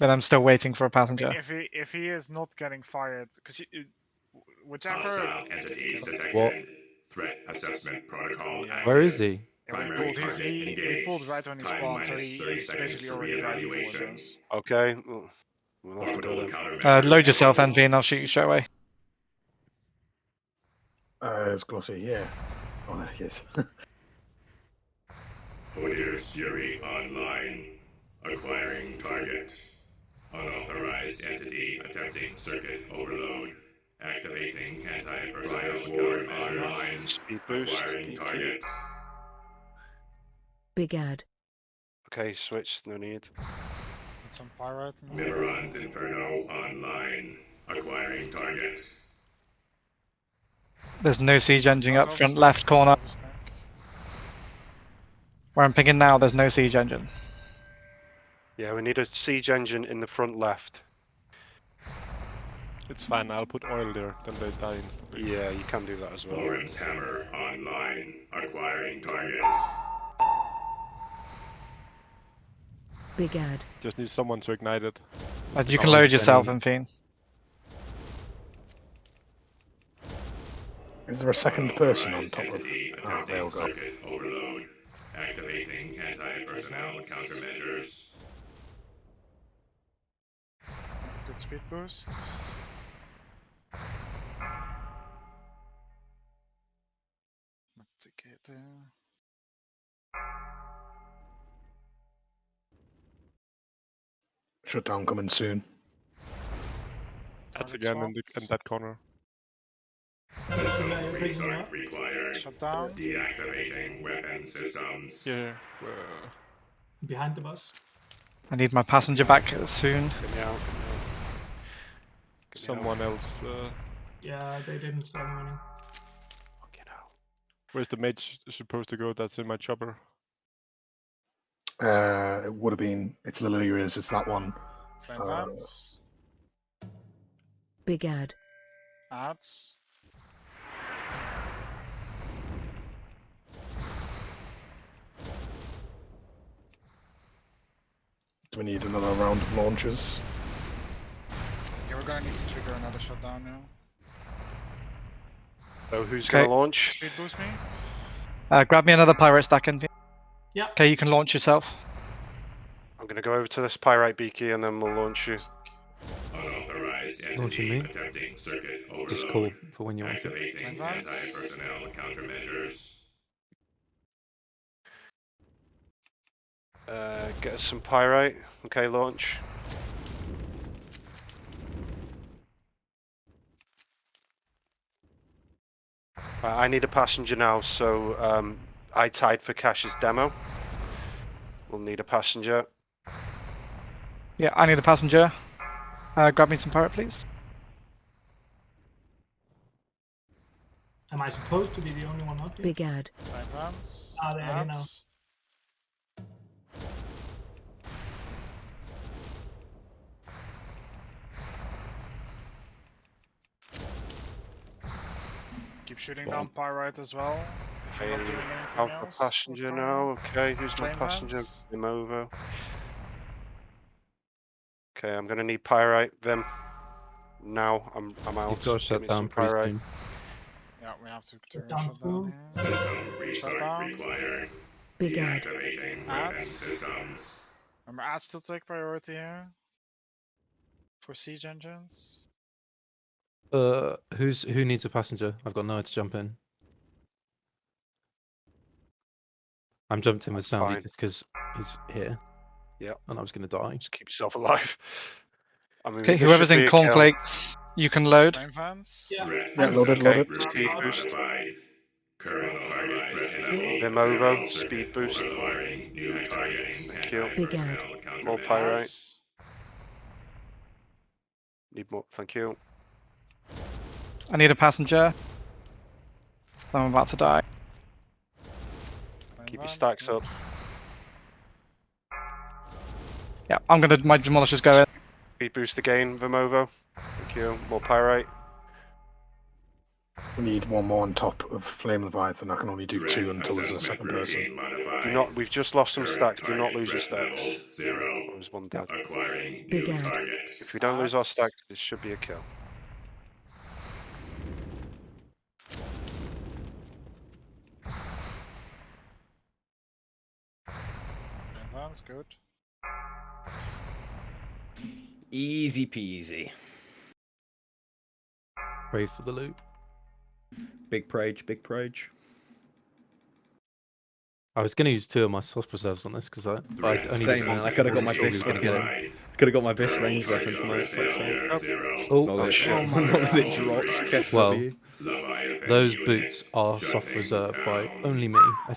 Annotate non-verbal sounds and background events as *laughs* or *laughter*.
Then I'm still waiting for a passenger. mean, if he if he is not getting fired, because whichever. Hostile entities detected. What? Threat assessment protocol. Yeah. Where is he? Yeah, we pulled his, he, we pulled right on his Time spawned, so he, 30 he's basically already driving towards us. Okay. well, We'll have to go then. Uh, load yourself, available. Envy, and I'll shoot you straight away. Uh, it's Glossy, yeah. Oh, there he is. Hodir's Fury online. Acquiring target. Unauthorized entity attempting circuit overload. Activating anti-personnel countermeasures. Speed boost. Acquiring target. Big ad. Okay, switch. No need. Need some pyrite and Mimiron's Inferno online. Acquiring target. There's no siege engine up oh, front left corner. Where I'm picking now, there's no siege engine. Yeah, we need a siege engine in the front left. It's fine, I'll put oil there, then they die instantly. Yeah, you can do that as well. Lawrence Hammer online. Acquiring target. Big ad. Just need someone to ignite it. Uh, you can Oh, load yourself, Jenny. Enfine. Is there a second person on top of? entity Ah, there attempting go. overload. Activating anti-personnel countermeasures. Good speed boost. Mitigate. Shutdown coming soon. That's again in, the, in that corner. System restart required. Shut. Deactivating weapon systems. Yeah. Uh, behind the bus. I need my passenger back soon. Get me out. Get me out. Get me out. someone else. Uh, Yeah, they didn't start running. Fucking hell. where's the mage supposed to go? That's in my chopper. Uh, it would have been. It's Liliria's. It's that one. Flame Uh, fans. Big ad. Ads. Do we need another round of launches? Yeah, we're gonna need to trigger another shutdown now. So who's Okay. gonna launch? Speed boost me. Uh, grab me another pyrite stack, Envy. Yeah. Okay, you can launch yourself. I'm gonna go over to this pyrite beaky and then we'll launch you. Unauthorized Launching me? circuit overload. Just call for when you want it. Activating Advance. anti-personnel countermeasures. Uh, get us some pyrite. Okay, launch. Right, I need a passenger now, so um, I tied for Cash's demo. We'll need a passenger. Yeah, I need a passenger. Uh, grab me some pyrite, please. Am I supposed to be the only one out here? Big ad. Flame fans. Ah, they are here now. Ads. Keep shooting down pyrite as well. If you're not doing anything Alpha else. with passenger fire. now. Okay, who's my passenger? vans. Vimovo. Okay, I'm gonna need pyrite. Vim. Now I'm I'm out. You've got to shut down some pyrite. soon. Yeah, we have to turn down shut down here. System restart down. Big ad. Ads. Remember, ads still take priority here. For siege engines. Uh, who's who needs a passenger? I've got nowhere to jump in. I'm jumped in with That's Sandy fine. just because he's here. Yeah. And I was gonna die. Just keep yourself alive. *laughs* I mean, Okay, this whoever's should be in a kill. cornflakes, you can load. Flame fans. Yeah. Threat Yeah, loaded, assessment loaded. Speed boost. modified. Current target threat level. Vimovo, speed boost. Acquiring new targeting Thank you. Big ad. More countermeasures. pyrite. Need more. Thank you. I need a passenger. I'm about to die. Keep your stacks up. Yeah, I'm gonna. My demolishers go in. Speed boost again, Vimovo. Thank you. More pyrite. We need one more on top of Flame Leviathan. I can only do two until there's a second person. Do not. We've just lost some stacks. Do not lose your stacks. Zero. There's one dead. Big new If we don't lose our stacks, this should be a kill. That's good. Easy peasy. Pray for the loot. Big prage, big prage. I was going to use two of my soft reserves on this because I, I only Same man, I could have got my best were when get get it. it. Could have got my best range weapon tonight. Fuck's sake. Oh, Not that oh, it- oh *laughs* not that it drops. Well, Those boots are soft reserve by only me. I